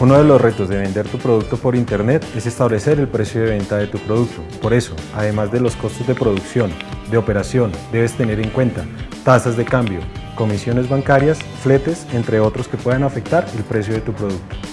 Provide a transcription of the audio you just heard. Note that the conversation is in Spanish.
Uno de los retos de vender tu producto por Internet es establecer el precio de venta de tu producto. Por eso, además de los costos de producción, de operación, debes tener en cuenta tasas de cambio, comisiones bancarias, fletes, entre otros que puedan afectar el precio de tu producto.